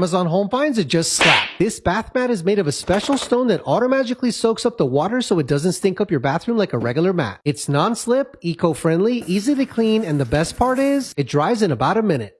Amazon Home finds it just slap. This bath mat is made of a special stone that automatically soaks up the water so it doesn't stink up your bathroom like a regular mat. It's non-slip, eco-friendly, easy to clean, and the best part is, it dries in about a minute.